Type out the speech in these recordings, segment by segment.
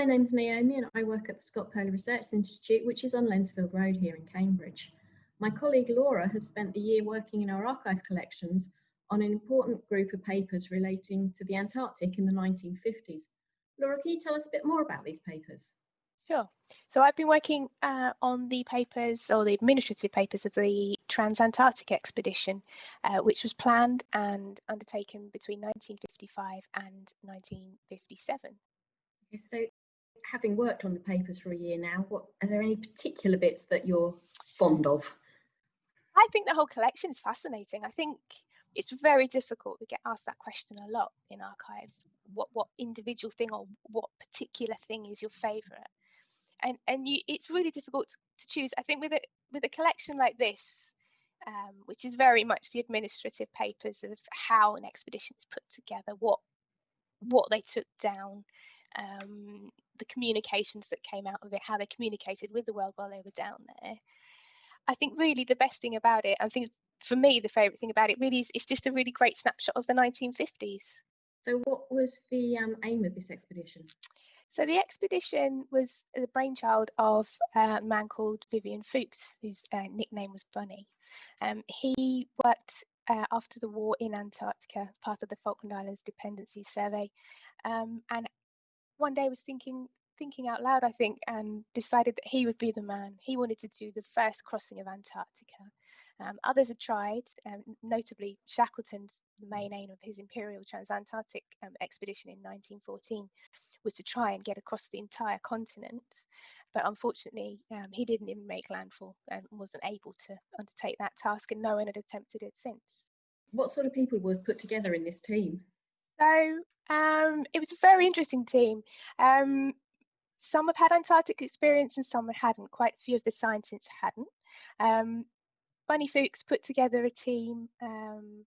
my name's Naomi and I work at the Scott Polar Research Institute, which is on Lensfield Road here in Cambridge. My colleague Laura has spent the year working in our archive collections on an important group of papers relating to the Antarctic in the 1950s. Laura, can you tell us a bit more about these papers? Sure. So I've been working uh, on the papers or the administrative papers of the Transantarctic expedition, uh, which was planned and undertaken between 1955 and 1957. So, having worked on the papers for a year now, what are there any particular bits that you're fond of? I think the whole collection is fascinating. I think it's very difficult. We get asked that question a lot in archives. What what individual thing or what particular thing is your favourite? And and you it's really difficult to choose. I think with a with a collection like this, um, which is very much the administrative papers of how an expedition is put together, what what they took down, um, the communications that came out of it, how they communicated with the world while they were down there. I think really the best thing about it, I think for me the favourite thing about it really is it's just a really great snapshot of the 1950s. So, what was the um, aim of this expedition? So, the expedition was the brainchild of a man called Vivian Fuchs, whose uh, nickname was Bunny. Um, he worked uh, after the war in Antarctica as part of the Falkland Islands Dependency Survey, um, and one day was thinking thinking out loud, I think, and decided that he would be the man. He wanted to do the first crossing of Antarctica. Um, others had tried, um, notably Shackleton's the main aim of his Imperial Transantarctic um, expedition in 1914 was to try and get across the entire continent. But unfortunately, um, he didn't even make landfall and wasn't able to undertake that task, and no one had attempted it since. What sort of people was put together in this team? So um, it was a very interesting team. Um, some have had Antarctic experience and some hadn't. Quite a few of the scientists hadn't. Um, Bunny Fuchs put together a team um,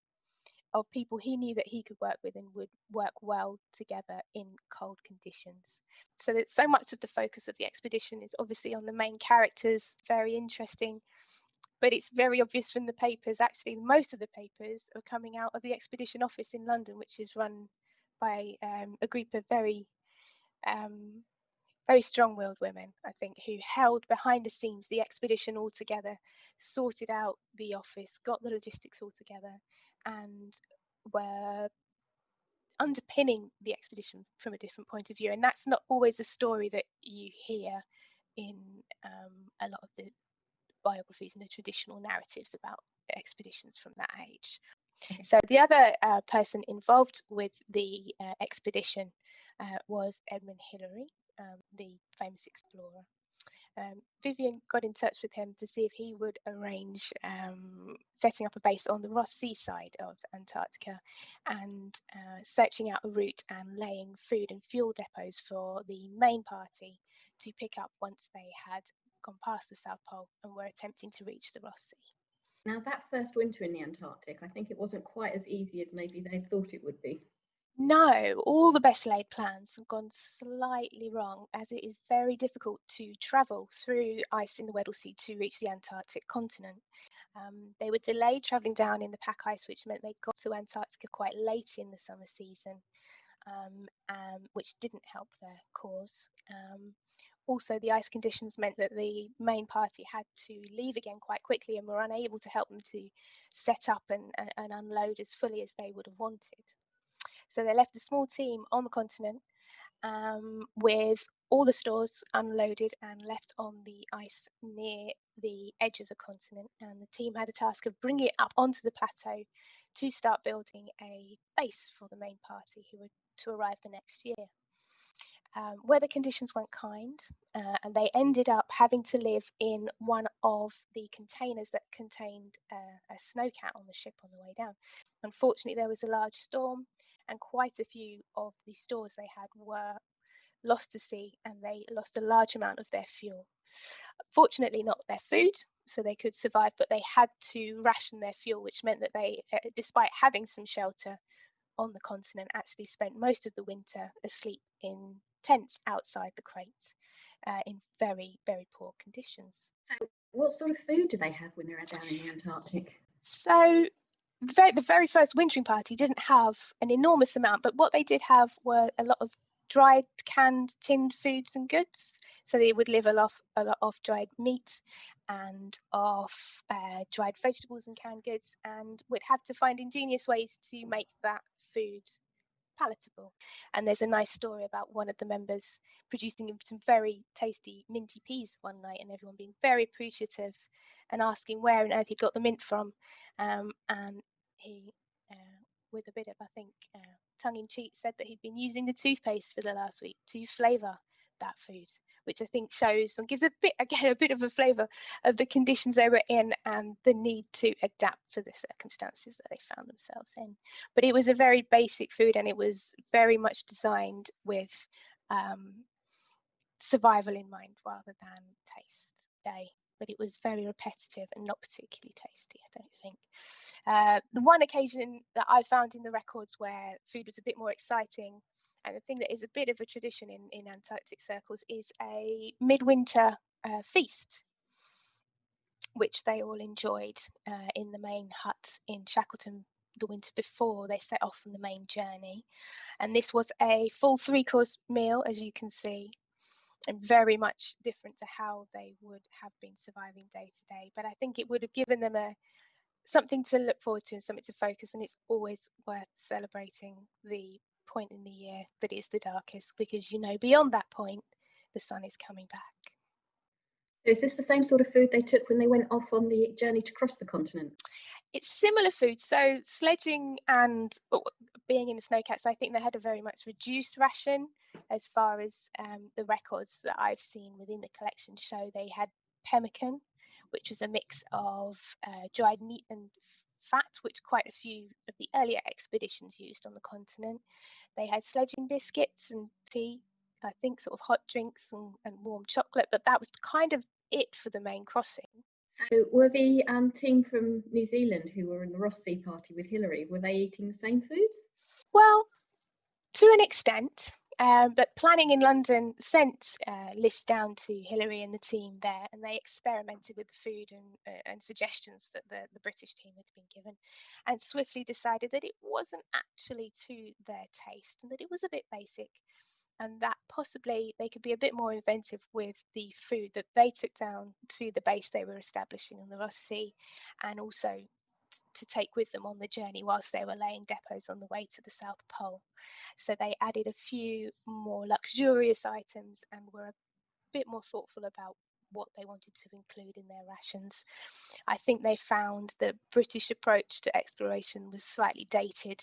of people he knew that he could work with and would work well together in cold conditions. So that so much of the focus of the expedition is obviously on the main characters, very interesting. But it's very obvious from the papers, actually, most of the papers are coming out of the expedition office in London, which is run by um, a group of very um, very strong-willed women, I think, who held behind the scenes the expedition all together, sorted out the office, got the logistics all together, and were underpinning the expedition from a different point of view. And that's not always the story that you hear in um, a lot of the biographies and the traditional narratives about expeditions from that age. So the other uh, person involved with the uh, expedition uh, was Edmund Hillary, um, the famous explorer. Um, Vivian got in touch with him to see if he would arrange um, setting up a base on the Ross Sea side of Antarctica and uh, searching out a route and laying food and fuel depots for the main party to pick up once they had gone past the South Pole and were attempting to reach the Ross Sea. Now, that first winter in the Antarctic, I think it wasn't quite as easy as maybe they thought it would be. No, all the best laid plans have gone slightly wrong as it is very difficult to travel through ice in the Weddell Sea to reach the Antarctic continent. Um, they were delayed travelling down in the pack ice, which meant they got to Antarctica quite late in the summer season, um, um, which didn't help their cause. Also, the ice conditions meant that the main party had to leave again quite quickly and were unable to help them to set up and, and, and unload as fully as they would have wanted. So they left a small team on the continent um, with all the stores unloaded and left on the ice near the edge of the continent. And the team had the task of bringing it up onto the plateau to start building a base for the main party who were to arrive the next year. Um, weather conditions weren't kind, uh, and they ended up having to live in one of the containers that contained uh, a snowcat on the ship on the way down. Unfortunately, there was a large storm, and quite a few of the stores they had were lost to sea and they lost a large amount of their fuel. Fortunately, not their food, so they could survive, but they had to ration their fuel, which meant that they, uh, despite having some shelter on the continent, actually spent most of the winter asleep in tents outside the crates uh, in very, very poor conditions. So, what sort of food do they have when they're down in the Antarctic? So, the very first wintering party didn't have an enormous amount, but what they did have were a lot of dried, canned, tinned foods and goods. So they would live a lot, a lot off dried meat and off uh, dried vegetables and canned goods, and would have to find ingenious ways to make that food palatable. And there's a nice story about one of the members producing some very tasty minty peas one night, and everyone being very appreciative and asking where on earth he got the mint from. Um, and he, uh, with a bit of, I think, uh, tongue in cheek, said that he'd been using the toothpaste for the last week to flavour that food, which I think shows and gives a bit, again, a bit of a flavour of the conditions they were in and the need to adapt to the circumstances that they found themselves in. But it was a very basic food and it was very much designed with um, survival in mind rather than taste day but it was very repetitive and not particularly tasty, I don't think. Uh, the one occasion that I found in the records where food was a bit more exciting, and the thing that is a bit of a tradition in, in Antarctic circles, is a midwinter uh, feast, which they all enjoyed uh, in the main hut in Shackleton the winter before they set off on the main journey. And this was a full three course meal, as you can see, and very much different to how they would have been surviving day to day. But I think it would have given them a something to look forward to and something to focus. And it's always worth celebrating the point in the year that is the darkest because you know beyond that point the sun is coming back. Is this the same sort of food they took when they went off on the journey to cross the continent? It's similar food. So sledging and being in the snowcats, I think they had a very much reduced ration as far as um, the records that I've seen within the collection show. They had pemmican, which was a mix of uh, dried meat and fat, which quite a few of the earlier expeditions used on the continent. They had sledging biscuits and tea, I think sort of hot drinks and, and warm chocolate, but that was kind of it for the main crossing. So were the um, team from New Zealand who were in the Ross Sea party with Hillary, were they eating the same foods? Well, to an extent. Um, but planning in London sent uh, lists down to Hillary and the team there, and they experimented with the food and, uh, and suggestions that the, the British team had been given, and swiftly decided that it wasn't actually to their taste and that it was a bit basic, and that possibly they could be a bit more inventive with the food that they took down to the base they were establishing in the Ross Sea, and also to take with them on the journey whilst they were laying depots on the way to the South Pole. So they added a few more luxurious items and were a bit more thoughtful about what they wanted to include in their rations. I think they found the British approach to exploration was slightly dated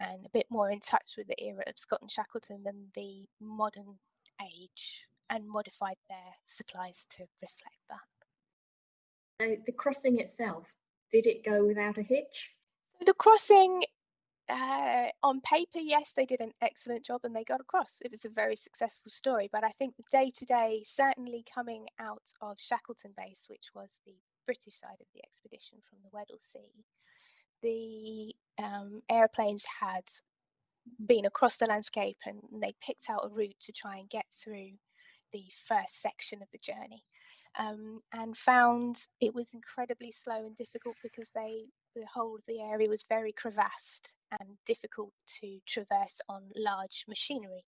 and a bit more in touch with the era of Scott and Shackleton than the modern age and modified their supplies to reflect that. So the crossing itself, did it go without a hitch? The crossing, uh, on paper, yes, they did an excellent job and they got across. It was a very successful story, but I think the day to day, certainly coming out of Shackleton Base, which was the British side of the expedition from the Weddell Sea, the um, airplanes had been across the landscape and they picked out a route to try and get through the first section of the journey um, and found it was incredibly slow and difficult because they the whole of the area was very crevassed and difficult to traverse on large machinery.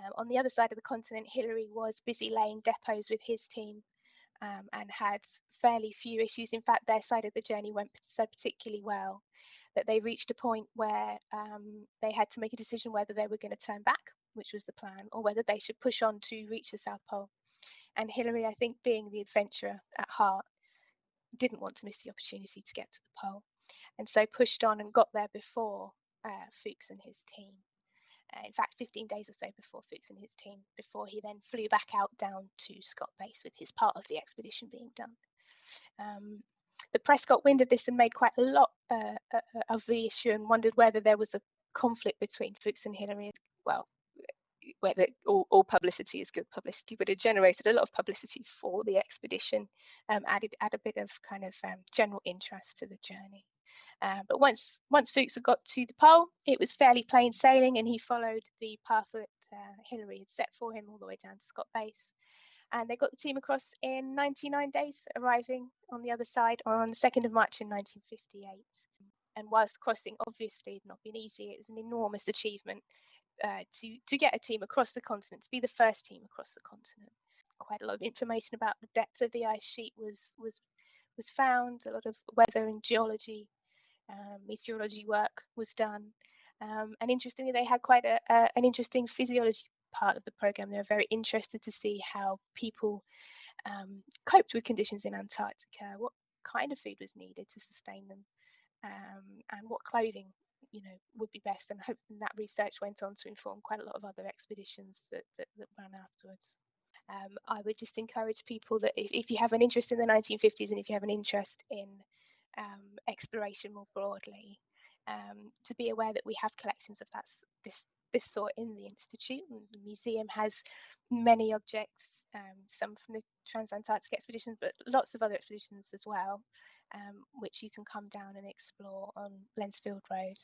Um, on the other side of the continent, Hillary was busy laying depots with his team um, and had fairly few issues. In fact, their side of the journey went so particularly well that they reached a point where um, they had to make a decision whether they were going to turn back, which was the plan, or whether they should push on to reach the South Pole. And Hillary, I think, being the adventurer at heart, didn't want to miss the opportunity to get to the pole, and so pushed on and got there before uh, Fuchs and his team. Uh, in fact, 15 days or so before Fuchs and his team, before he then flew back out down to Scott Base with his part of the expedition being done. Um, the press got wind of this and made quite a lot uh, uh of the issue and wondered whether there was a conflict between Fuchs and Hillary. Well, whether all, all, publicity is good publicity, but it generated a lot of publicity for the expedition, um, added add a bit of kind of um, general interest to the journey. Uh, but once once Fuchs had got to the pole, it was fairly plain sailing, and he followed the path that uh, Hillary had set for him all the way down to Scott Base. And they got the team across in 99 days, arriving on the other side on the 2nd of March in 1958. And whilst crossing obviously had not been easy, it was an enormous achievement uh, to to get a team across the continent, to be the first team across the continent. Quite a lot of information about the depth of the ice sheet was was was found. A lot of weather and geology, um, meteorology work was done, um, and interestingly, they had quite a, a, an interesting physiology part of the program. They were very interested to see how people um, coped with conditions in Antarctica, what kind of food was needed to sustain them, um, and what clothing you know would be best and hope that research went on to inform quite a lot of other expeditions that, that, that ran afterwards. Um, I would just encourage people that if, if you have an interest in the 1950s and if you have an interest in um, exploration more broadly, um, to be aware that we have collections of that this this sort in the institute. The museum has many objects, um, some from the Transantarctic expeditions, but lots of other expeditions as well, um, which you can come down and explore on Lensfield Road.